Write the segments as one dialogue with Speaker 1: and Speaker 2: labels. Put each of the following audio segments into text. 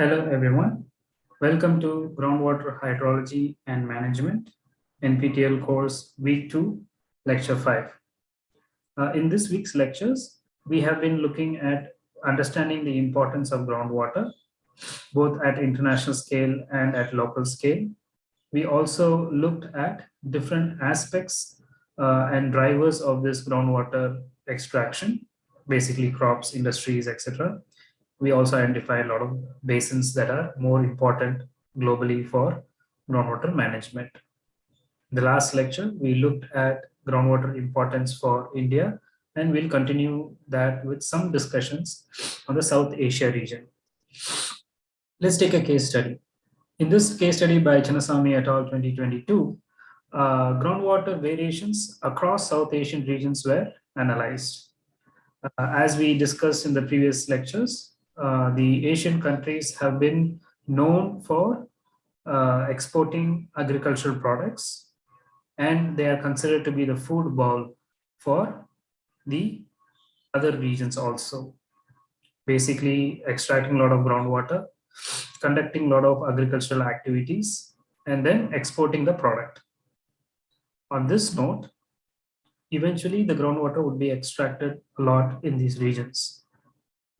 Speaker 1: Hello, everyone. Welcome to Groundwater Hydrology and Management, NPTEL course week two, lecture five. Uh, in this week's lectures, we have been looking at understanding the importance of groundwater, both at international scale and at local scale. We also looked at different aspects uh, and drivers of this groundwater extraction, basically crops, industries, etc we also identify a lot of basins that are more important globally for groundwater management. In the last lecture, we looked at groundwater importance for India, and we'll continue that with some discussions on the South Asia region. Let's take a case study. In this case study by Chinnasamy et al. 2022, uh, groundwater variations across South Asian regions were analyzed. Uh, as we discussed in the previous lectures, uh, the Asian countries have been known for uh, exporting agricultural products and they are considered to be the food bowl for the other regions also. Basically extracting a lot of groundwater, conducting a lot of agricultural activities, and then exporting the product. On this note, eventually the groundwater would be extracted a lot in these regions.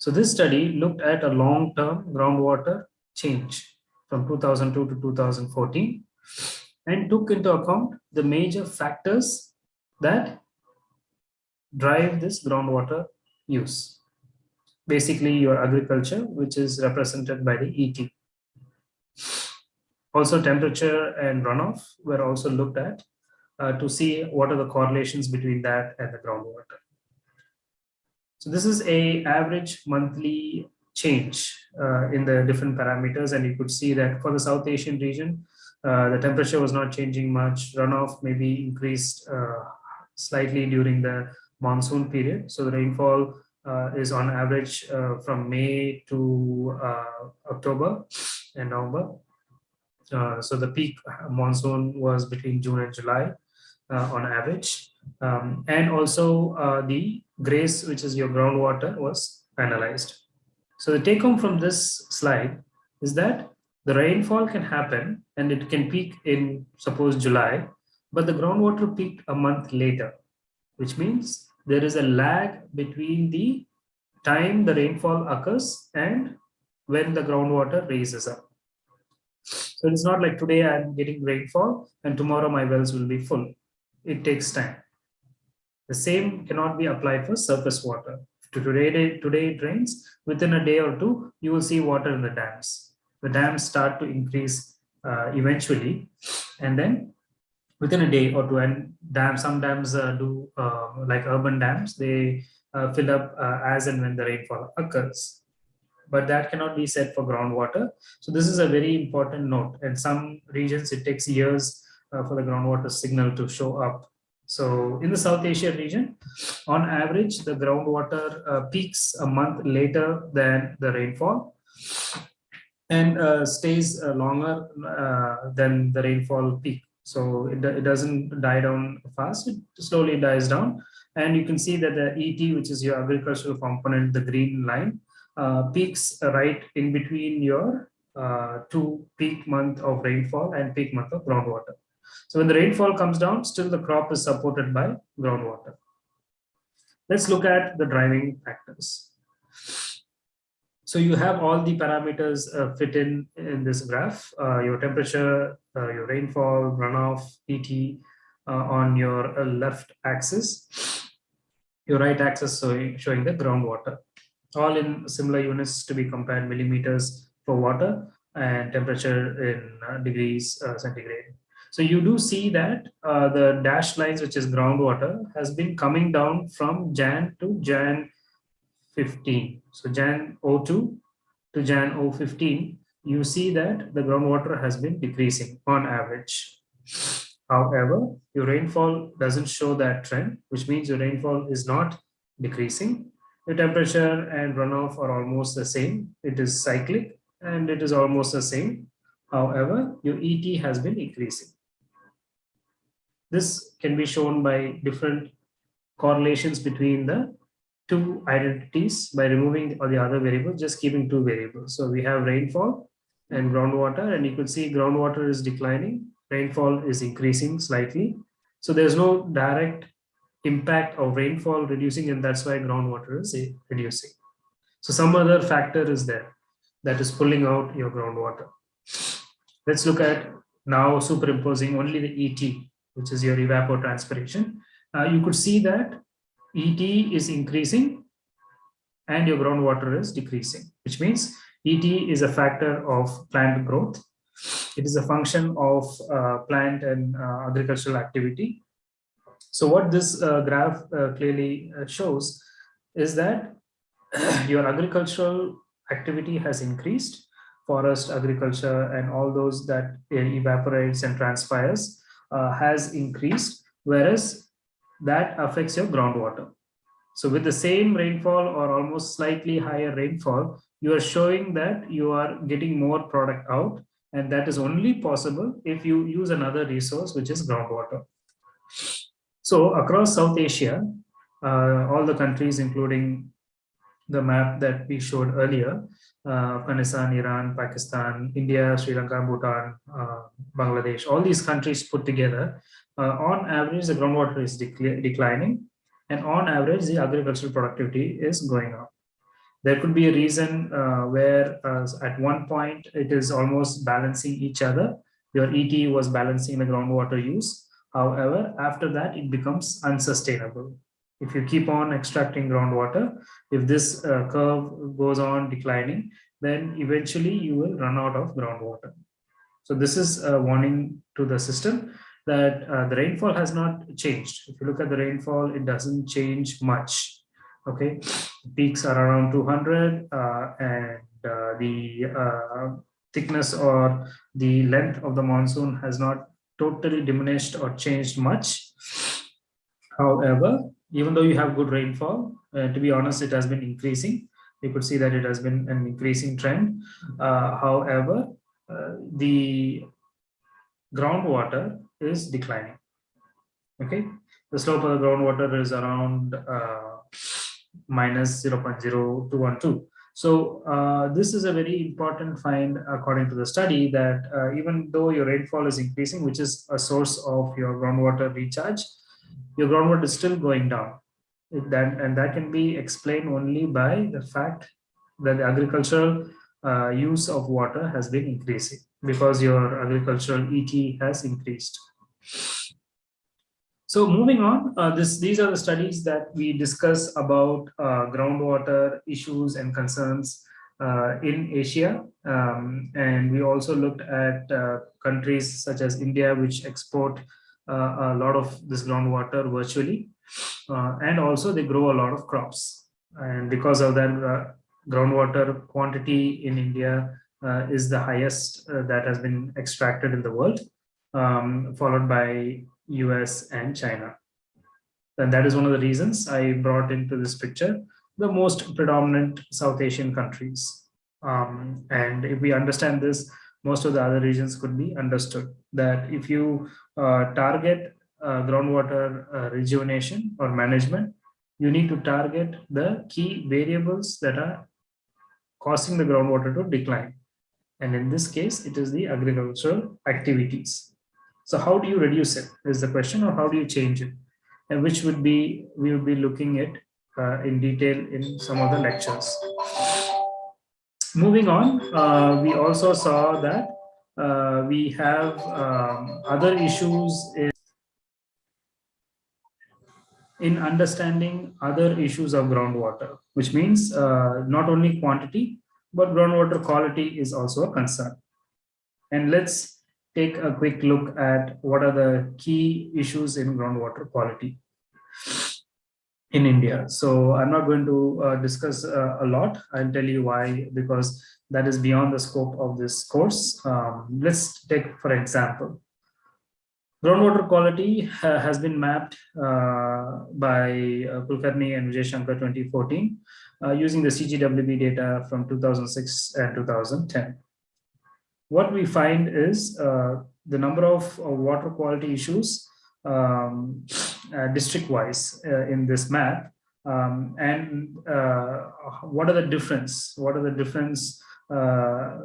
Speaker 1: So this study looked at a long-term groundwater change from 2002 to 2014 and took into account the major factors that drive this groundwater use. Basically your agriculture, which is represented by the ET. Also temperature and runoff were also looked at uh, to see what are the correlations between that and the groundwater. So this is a average monthly change uh, in the different parameters. And you could see that for the South Asian region, uh, the temperature was not changing much. Runoff maybe increased uh, slightly during the monsoon period. So the rainfall uh, is on average uh, from May to uh, October and November. so the peak monsoon was between June and July on average. Um, and also uh, the GRACE, which is your groundwater, was analyzed. So the take home from this slide is that the rainfall can happen and it can peak in suppose July, but the groundwater peaked a month later, which means there is a lag between the time the rainfall occurs and when the groundwater raises up. So it's not like today I'm getting rainfall and tomorrow my wells will be full. It takes time. The same cannot be applied for surface water. Today, today it rains, within a day or two, you will see water in the dams. The dams start to increase uh, eventually, and then within a day or two, and dam, some dams uh, do, uh, like urban dams, they uh, fill up uh, as and when the rainfall occurs. But that cannot be said for groundwater. So this is a very important note. In some regions, it takes years uh, for the groundwater signal to show up so in the South Asia region, on average, the groundwater uh, peaks a month later than the rainfall and uh, stays uh, longer uh, than the rainfall peak. So it, it doesn't die down fast, it slowly dies down. And you can see that the ET, which is your agricultural component, the green line, uh, peaks right in between your uh, two peak month of rainfall and peak month of groundwater. So when the rainfall comes down, still the crop is supported by groundwater. Let's look at the driving factors. So you have all the parameters uh, fit in in this graph, uh, your temperature, uh, your rainfall, runoff, ET uh, on your uh, left axis, your right axis showing, showing the groundwater, all in similar units to be compared millimeters for water and temperature in uh, degrees centigrade. So you do see that uh, the dashed lines, which is groundwater, has been coming down from Jan to Jan 15. So Jan 02 to Jan 015, you see that the groundwater has been decreasing on average. However, your rainfall doesn't show that trend, which means your rainfall is not decreasing. Your temperature and runoff are almost the same. It is cyclic and it is almost the same. However, your ET has been increasing. This can be shown by different correlations between the two identities by removing or the other variable, just keeping two variables. So we have rainfall and groundwater, and you could see groundwater is declining, rainfall is increasing slightly. So there's no direct impact of rainfall reducing, and that's why groundwater is eh, reducing. So some other factor is there that is pulling out your groundwater. Let's look at now superimposing only the ET, which is your evapotranspiration. Uh, you could see that ET is increasing and your groundwater is decreasing, which means ET is a factor of plant growth. It is a function of uh, plant and uh, agricultural activity. So what this uh, graph uh, clearly uh, shows is that your agricultural activity has increased, forest agriculture and all those that evaporates and transpires uh, has increased, whereas that affects your groundwater. So with the same rainfall or almost slightly higher rainfall, you are showing that you are getting more product out and that is only possible if you use another resource which is groundwater. So across South Asia, uh, all the countries including the map that we showed earlier, uh, Afghanistan, Iran, Pakistan, India, Sri Lanka, Bhutan, uh, Bangladesh, all these countries put together, uh, on average, the groundwater is declining and on average, the agricultural productivity is going up. There could be a reason uh, where uh, at one point it is almost balancing each other. Your ET was balancing the groundwater use. However, after that, it becomes unsustainable. If you keep on extracting groundwater, if this uh, curve goes on declining, then eventually you will run out of groundwater. So this is a warning to the system that uh, the rainfall has not changed. If you look at the rainfall, it doesn't change much. Okay, peaks are around 200 uh, and uh, the uh, thickness or the length of the monsoon has not totally diminished or changed much. However, even though you have good rainfall, uh, to be honest, it has been increasing. You could see that it has been an increasing trend. Uh, however, the groundwater is declining. Okay, the slope of the groundwater is around uh, minus 0.0212. So uh, this is a very important find according to the study that uh, even though your rainfall is increasing, which is a source of your groundwater recharge, your groundwater is still going down. That, and that can be explained only by the fact that the agricultural uh, use of water has been increasing because your agricultural ET has increased. So moving on, uh, this, these are the studies that we discuss about uh, groundwater issues and concerns uh, in Asia. Um, and we also looked at uh, countries such as India, which export a lot of this groundwater virtually. Uh, and also they grow a lot of crops. And because of that, groundwater quantity in India is the highest that has been extracted in the world um, followed by US and China. And that is one of the reasons I brought into this picture the most predominant South Asian countries. Um, and if we understand this, most of the other regions could be understood that if you uh, target uh, groundwater uh, rejuvenation or management, you need to target the key variables that are causing the groundwater to decline. And in this case, it is the agricultural activities. So how do you reduce it is the question or how do you change it? And which would be, we will be looking at uh, in detail in some of the lectures. Moving on, uh, we also saw that uh, we have um, other issues in, in understanding other issues of groundwater, which means uh, not only quantity, but groundwater quality is also a concern. And let's take a quick look at what are the key issues in groundwater quality in India. So I'm not going to uh, discuss uh, a lot. I'll tell you why, because that is beyond the scope of this course. Um, let's take, for example, groundwater quality uh, has been mapped uh, by uh, Kulkarni and Vijay Shankar 2014 uh, using the CGWB data from 2006 and 2010 what we find is the number of water quality issues um, district wise uh, in this map Um, and uh, what are the difference? What are the difference uh,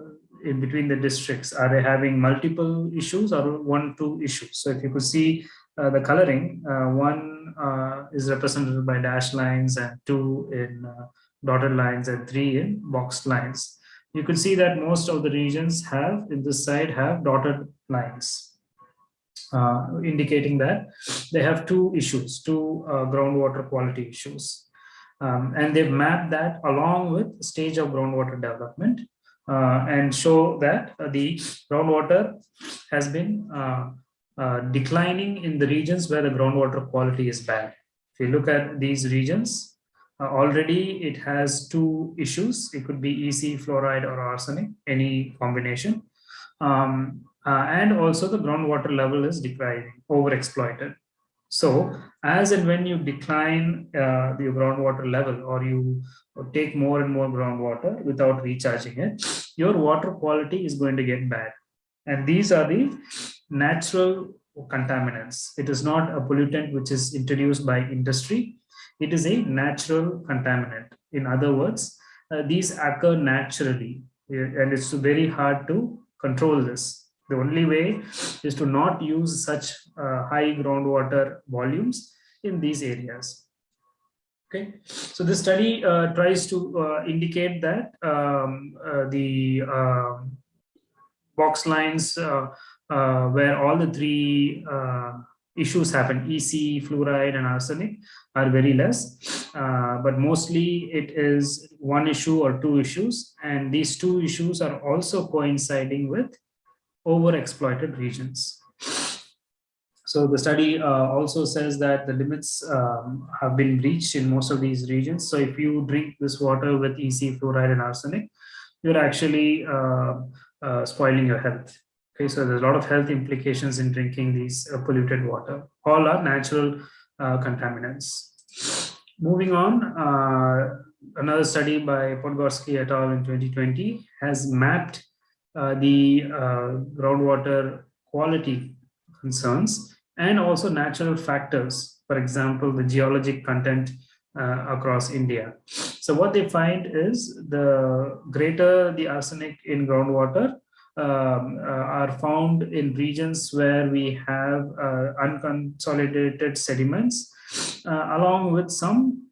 Speaker 1: in between the districts? Are they having multiple issues or one, two issues? So if you could see uh, the coloring, uh, one uh, is represented by dashed lines and two in uh, dotted lines and three in boxed lines. You can see that most of the regions have in this side have dotted lines. Uh, indicating that they have two issues, two uh, groundwater quality issues. Um, and they've mapped that along with stage of groundwater development uh, and show that the groundwater has been uh, declining in the regions where the groundwater quality is bad. If you look at these regions, uh, already it has two issues. It could be EC, fluoride or arsenic, any combination. Um, uh, and also the groundwater level is declining, overexploited. So as and when you decline uh, the groundwater level or you take more and more groundwater without recharging it, your water quality is going to get bad. And these are the natural contaminants. It is not a pollutant which is introduced by industry. It is a natural contaminant. In other words, uh, these occur naturally and it's very hard to control this. The only way is to not use such uh, high groundwater volumes in these areas. Okay, so this study uh, tries to uh, indicate that um, uh, the um, box lines uh, uh, where all the three issues happen, EC, fluoride, and arsenic are very less, but mostly it is one issue or two issues, and these two issues are also coinciding with overexploited regions. So the study uh, also says that the limits um, have been reached in most of these regions. So if you drink this water with EC, fluoride, and arsenic, you're actually uh, uh, spoiling your health. Okay, so there's a lot of health implications in drinking these uh, polluted water. All are natural uh, contaminants. Moving on, uh, another study by Podgorski et al. in 2020 has mapped the uh, groundwater quality concerns and also natural factors, for example, the geologic content uh, across India. So what they find is the greater the arsenic in groundwater um, uh, are found in regions where we have uh, unconsolidated sediments uh, along with some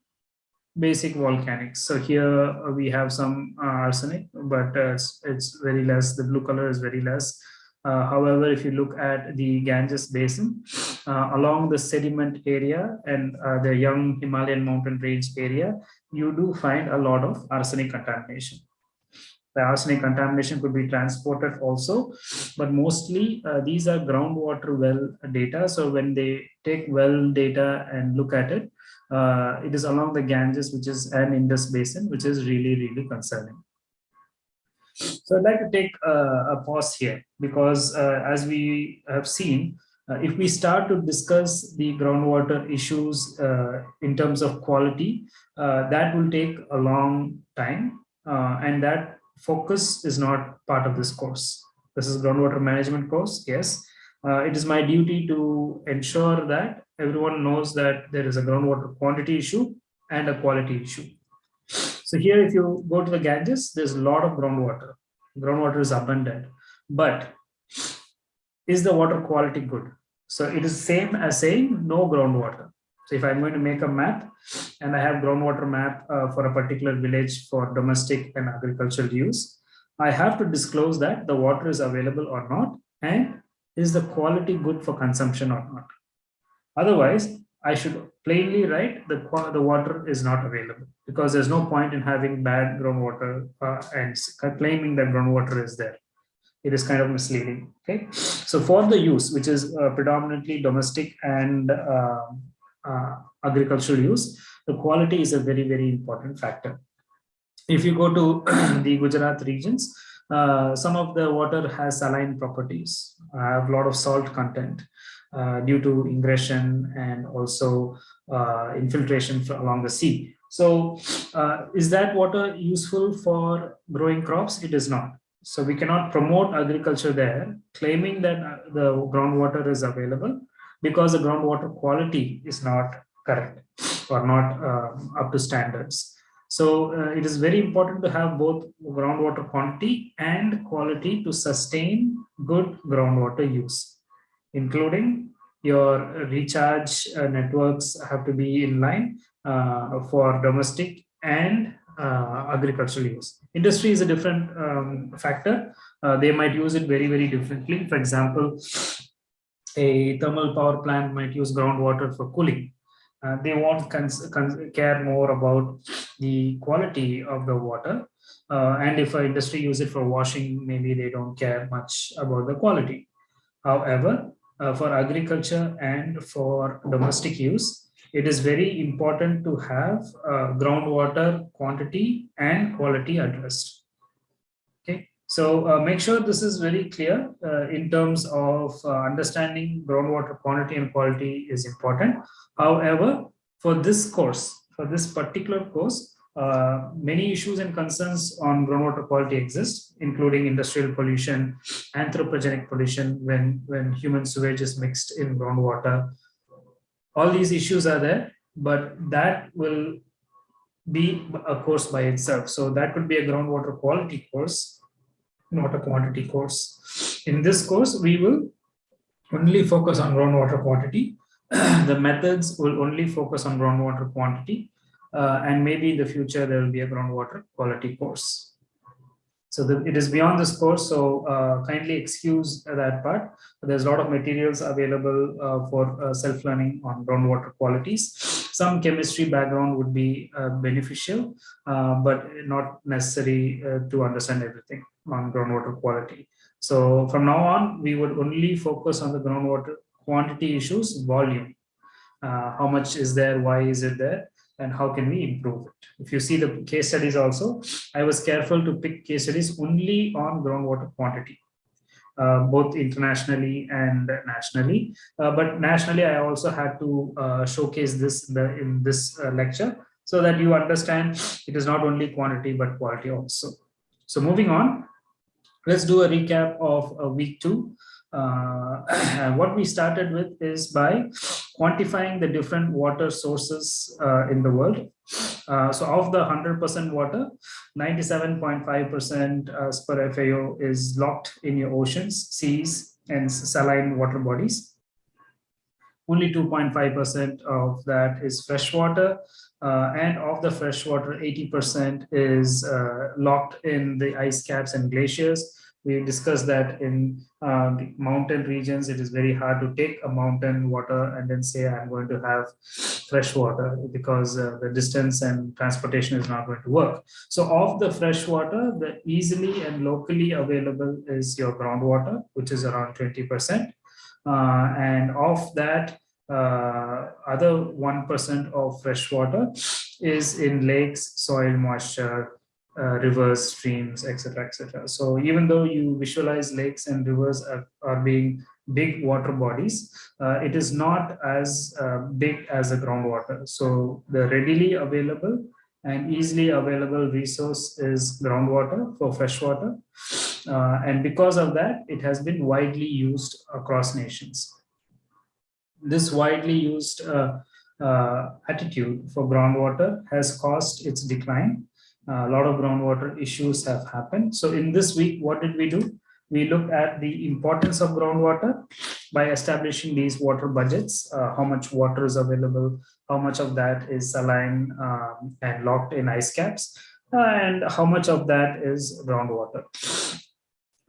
Speaker 1: basic volcanics. So here uh, we have some uh, arsenic, but uh, it's, it's, very less. The blue color is very less. Uh, however, if you look at the Ganges basin, uh, along the sediment area and uh, the young Himalayan mountain range area, you do find a lot of arsenic contamination. The arsenic contamination could be transported also, but mostly these are groundwater well data. So when they take well data and look at it, uh, it is along the Ganges, which is an Indus basin, which is really, really concerning. So I'd like to take uh, a pause here because uh, as we have seen, uh, if we start to discuss the groundwater issues uh, in terms of quality, uh, that will take a long time and that focus is not part of this course. This is groundwater management course, yes. it is my duty to ensure that everyone knows that there is a groundwater quantity issue and a quality issue. So here, if you go to the Ganges, there's a lot of groundwater. Groundwater is abundant, but is the water quality good? So it is same as saying no groundwater. So if I'm going to make a map and I have groundwater map uh, for a particular village for domestic and agricultural use, I have to disclose that the water is available or not, and is the quality good for consumption or not. Otherwise, I should plainly write the, the water is not available because there's no point in having bad groundwater uh, and claiming that groundwater is there. It is kind of misleading. Okay, so for the use, which is uh, predominantly domestic and uh, uh agricultural use, the quality is a very, very important factor. If you go to the Gujarat regions, uh, some of the water has saline properties, have a lot of salt content. Uh, due to ingression and also uh, infiltration along the sea. So uh, is that water useful for growing crops? It is not. So we cannot promote agriculture there, claiming that the groundwater is available because the groundwater quality is not correct or not uh, up to standards. So uh, it is very important to have both groundwater quantity and quality to sustain good groundwater use, including your recharge uh, networks have to be in line uh, for domestic and uh, agricultural use. Industry is a different um, factor. Uh, they might use it very, very differently. For example, a thermal power plant might use groundwater for cooling uh, they won't care more about the quality of the water. Uh, and if an industry use it for washing, maybe they don't care much about the quality. However, uh, for agriculture and for domestic use, it is very important to have uh, groundwater quantity and quality addressed. Okay, so uh, make sure this is very clear uh, in terms of uh, understanding groundwater quantity and quality is important. However, for this course, for this particular course, uh, many issues and concerns on groundwater quality exist, including industrial pollution, anthropogenic pollution when, when human sewage is mixed in groundwater. All these issues are there, but that will be a course by itself. So that could be a groundwater quality course, not a quantity course. In this course, we will only focus on groundwater quantity the methods will only focus on groundwater quantity and maybe in the future there will be a groundwater quality course. So the, it is beyond this course, so uh, kindly excuse that part. There's a lot of materials available uh, for uh, self-learning on groundwater qualities. Some chemistry background would be uh, beneficial, uh, but not necessary to understand everything on groundwater quality. So from now on, we would only focus on the groundwater quantity issues, volume. Uh, how much is there, why is it there, and how can we improve it. If you see the case studies also, I was careful to pick case studies only on groundwater quantity. Uh, both internationally and nationally. Uh, but nationally, I also had to uh, showcase this the, in this uh, lecture so that you understand it is not only quantity but quality also. So moving on, let's do a recap of uh, week two. Uh, what we started with is by quantifying the different water sources uh, in the world. Uh, so of the 100% water, 97.5% as per FAO is locked in your oceans, seas, and saline water bodies. Only 2.5% of that is freshwater, uh, and of the freshwater, 80% is uh, locked in the ice caps and glaciers, we discussed that in uh, the mountain regions, it is very hard to take a mountain water and then say, I'm going to have fresh water because uh, the distance and transportation is not going to work. So of the fresh water, the easily and locally available is your groundwater, which is around 20%. Uh, and of that, uh, other 1% of fresh water is in lakes, soil moisture, uh, rivers, streams, etc., etc. So even though you visualize lakes and rivers are, are being big water bodies, uh, it is not as uh, big as the groundwater. So the readily available and easily available resource is groundwater for freshwater. Uh, and because of that, it has been widely used across nations. This widely used uh, attitude for groundwater has caused its decline a lot of groundwater issues have happened. So in this week, what did we do? We looked at the importance of groundwater by establishing these water budgets, uh, how much water is available, how much of that is saline um, and locked in ice caps, uh, and how much of that is groundwater.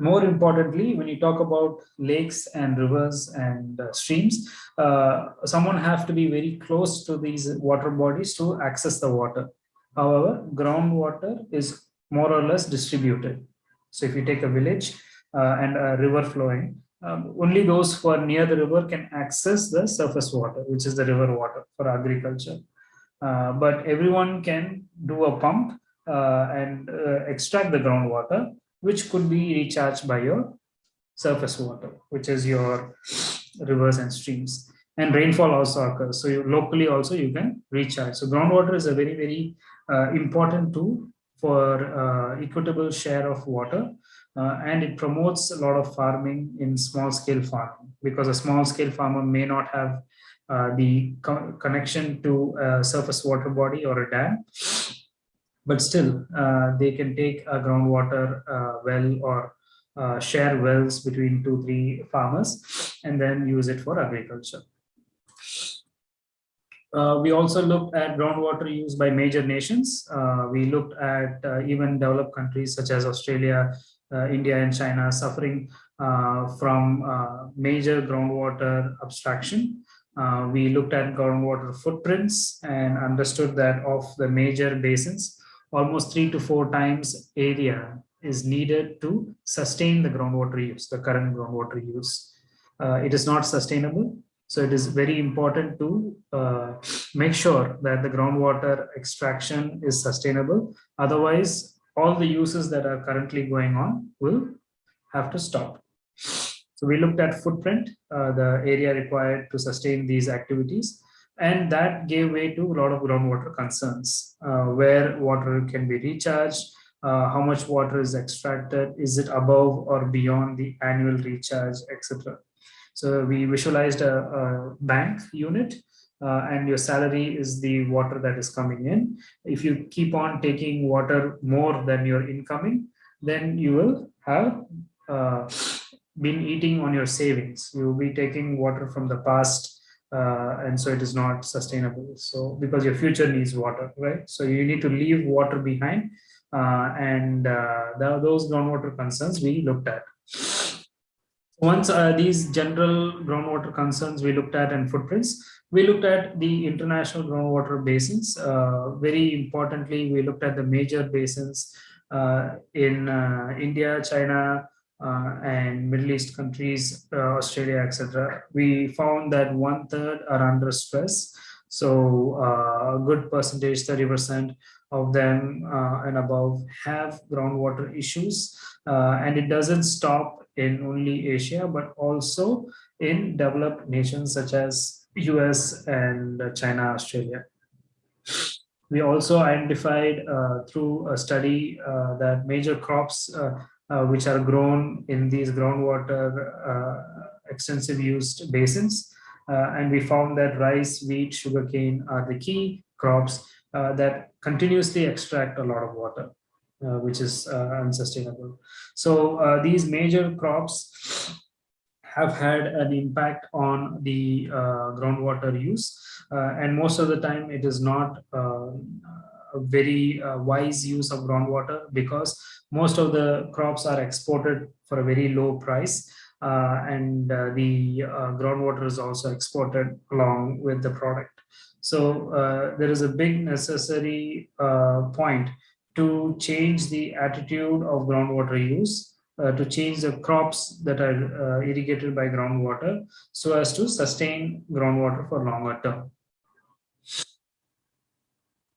Speaker 1: More importantly, when you talk about lakes and rivers and uh, streams, uh, someone have to be very close to these water bodies to access the water However, groundwater is more or less distributed. So if you take a village uh, and a river flowing, um, only those who are near the river can access the surface water, which is the river water for agriculture. Uh, but everyone can do a pump uh, and uh, extract the groundwater, which could be recharged by your surface water, which is your rivers and streams. And rainfall also occurs. So you, locally also you can recharge. So groundwater is a very, very uh, important tool for uh, equitable share of water uh, and it promotes a lot of farming in small scale farming because a small scale farmer may not have uh, the co connection to a surface water body or a dam. But still, uh, they can take a groundwater uh, well or uh, share wells between two, three farmers and then use it for agriculture. Uh, we also looked at groundwater use by major nations. Uh, we looked at uh, even developed countries such as Australia, uh, India and China suffering uh, from uh, major groundwater abstraction. we looked at groundwater footprints and understood that of the major basins, almost three to four times area is needed to sustain the groundwater use, the current groundwater use. it is not sustainable so it is very important to uh, make sure that the groundwater extraction is sustainable. Otherwise, all the uses that are currently going on will have to stop. So we looked at footprint, uh, the area required to sustain these activities, and that gave way to a lot of groundwater concerns, uh, where water can be recharged, uh, how much water is extracted, is it above or beyond the annual recharge, etc. So we visualized a, a bank unit uh, and your salary is the water that is coming in. If you keep on taking water more than your incoming, then you will have uh, been eating on your savings. You will be taking water from the past uh, and so it is not sustainable. So because your future needs water, right? So you need to leave water behind uh, and uh, the, those groundwater concerns we looked at. Once uh, these general groundwater concerns we looked at and footprints, we looked at the international groundwater basins. Uh, very importantly, we looked at the major basins uh, in uh, India, China, uh, and Middle East countries, uh, Australia, etc. We found that one third are under stress. So a good percentage, 30% of them and above have groundwater issues. and it doesn't stop in only Asia, but also in developed nations such as US and China, Australia. We also identified uh, through a study uh, that major crops uh, uh which are grown in these groundwater uh, extensive used basins. And we found that rice, wheat, sugarcane are the key crops that continuously extract a lot of water. Uh, which is uh, unsustainable. So uh, these major crops have had an impact on the groundwater use. and most of the time it is not a very uh, wise use of groundwater because most of the crops are exported for a very low price uh, and uh, the groundwater is also exported along with the product. So there is a big necessary point to change the attitude of groundwater use, uh, to change the crops that are uh, irrigated by groundwater so as to sustain groundwater for longer term.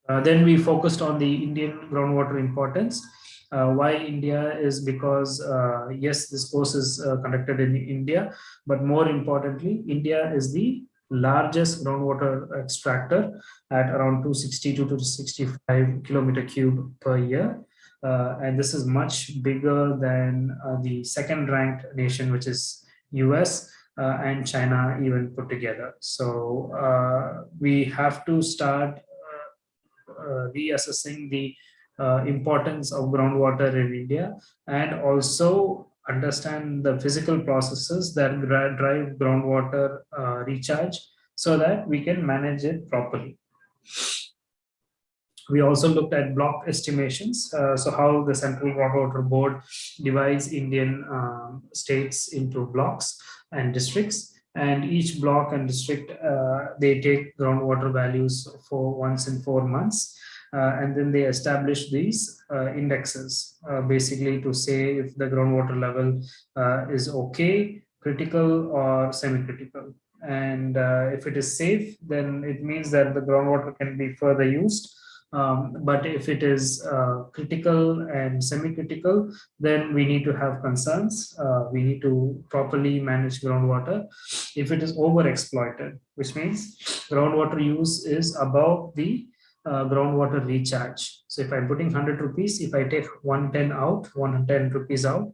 Speaker 1: Uh, then we focused on the Indian groundwater importance. Uh, why India is because, uh, yes, this course is uh, conducted in India, but more importantly, India is the largest groundwater extractor at around 260 to 265 kilometer cube per year. Uh, and this is much bigger than uh, the second ranked nation, which is US uh, and China even put together. So uh, we have to start uh, uh, reassessing the importance of groundwater in India and also understand the physical processes that drive groundwater uh, recharge so that we can manage it properly. We also looked at block estimations, uh, so how the Central Groundwater Board divides Indian um, states into blocks and districts and each block and district uh, they take groundwater values for once in four months and then they establish these uh, indexes uh, basically to say if the groundwater level is okay, critical or semi-critical. And if it is safe, then it means that the groundwater can be further used. Um, but if it is uh, critical and semi-critical, then we need to have concerns. Uh, we need to properly manage groundwater. If it is over-exploited, which means groundwater use is above the uh, groundwater recharge. So if I'm putting 100 rupees, if I take 110 out, 110 rupees out,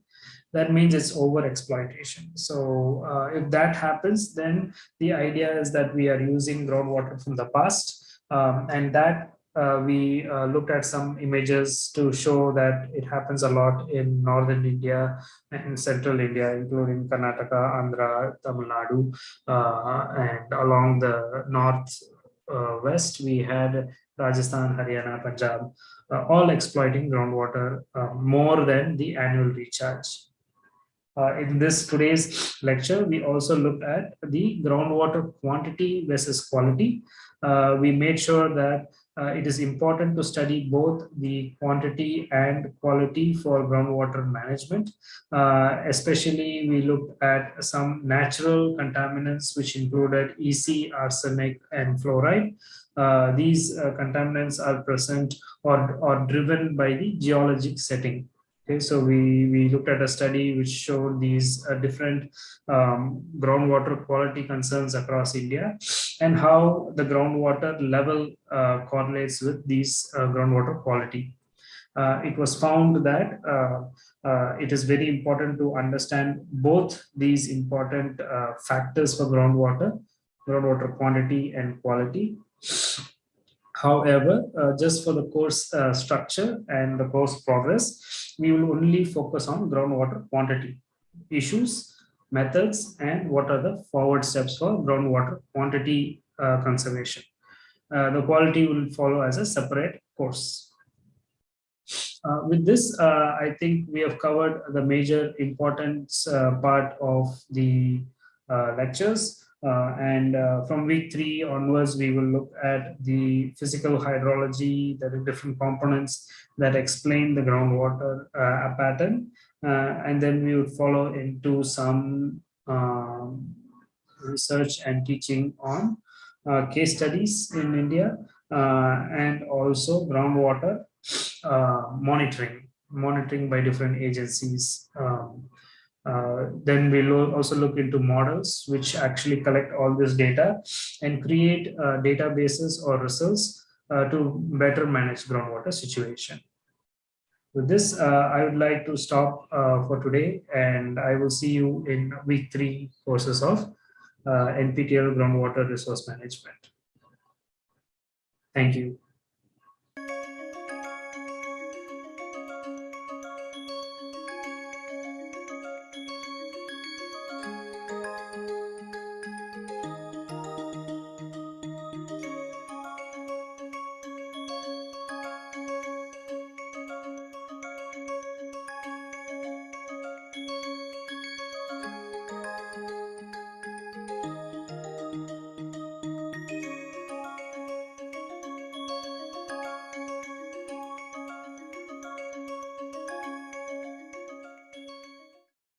Speaker 1: that means it's over exploitation. So uh, if that happens, then the idea is that we are using groundwater from the past um, and that uh, we uh, looked at some images to show that it happens a lot in northern India and central India, including Karnataka, Andhra, Tamil Nadu, uh, and along the north uh, west, we had Rajasthan, Haryana, Punjab, uh, all exploiting groundwater uh, more than the annual recharge. Uh, in this today's lecture, we also looked at the groundwater quantity versus quality. Uh, we made sure that uh, it is important to study both the quantity and quality for groundwater management. Uh, especially, we looked at some natural contaminants, which included EC, arsenic, and fluoride. Uh, these uh, contaminants are present or, or driven by the geologic setting. Okay, so we, we looked at a study which showed these uh, different um, groundwater quality concerns across India and how the groundwater level uh, correlates with these uh, groundwater quality. It was found that it is very important to understand both these important factors for groundwater, groundwater quantity and quality. However, uh, just for the course uh, structure and the course progress, we will only focus on groundwater quantity issues, methods, and what are the forward steps for groundwater quantity uh, conservation. Uh, the quality will follow as a separate course. Uh, with this, uh, I think we have covered the major importance part of the lectures. Uh, and uh, from week three onwards, we will look at the physical hydrology, the different components that explain the groundwater uh, pattern. Uh, and then we would follow into some um, research and teaching on uh, case studies in India uh, and also groundwater monitoring, monitoring by different agencies. Um, uh, then we'll also look into models which actually collect all this data and create uh, databases or results uh, to better manage groundwater situation. With this, uh, I would like to stop uh, for today and I will see you in week three courses of NPTEL groundwater resource management. Thank you.